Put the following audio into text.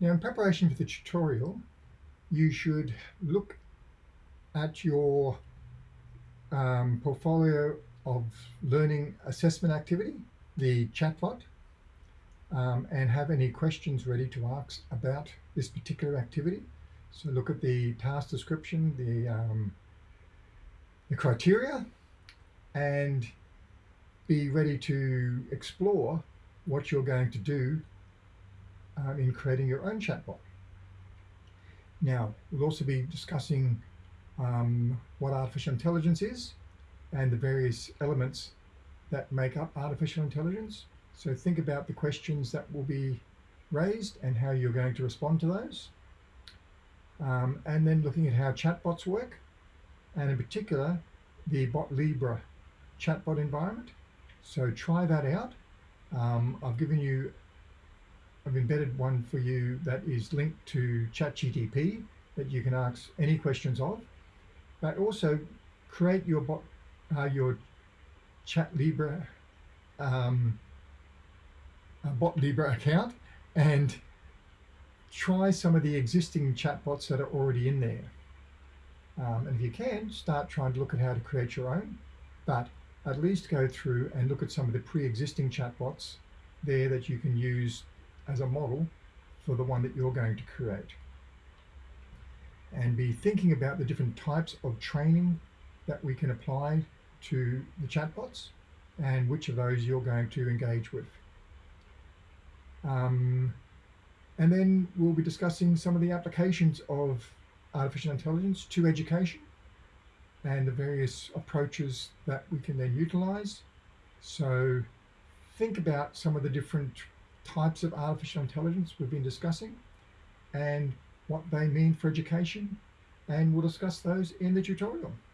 Now in preparation for the tutorial, you should look at your um, portfolio of learning assessment activity, the chatbot, um, and have any questions ready to ask about this particular activity. So look at the task description, the, um, the criteria, and be ready to explore what you're going to do um, in creating your own chatbot. Now, we'll also be discussing um, what artificial intelligence is and the various elements that make up artificial intelligence. So think about the questions that will be raised and how you're going to respond to those. Um, and then looking at how chatbots work, and in particular, the bot BotLibre chatbot environment. So try that out. Um, I've given you, I've embedded one for you that is linked to ChatGTP that you can ask any questions of, but also create your bot, uh, your ChatLibra, um, BotLibre account and try some of the existing chatbots that are already in there. Um, and if you can, start trying to look at how to create your own, but at least go through and look at some of the pre-existing chatbots there that you can use as a model for the one that you're going to create. And be thinking about the different types of training that we can apply to the chatbots and which of those you're going to engage with. Um, and then we'll be discussing some of the applications of artificial intelligence to education and the various approaches that we can then utilize. So think about some of the different types of artificial intelligence we've been discussing and what they mean for education and we'll discuss those in the tutorial.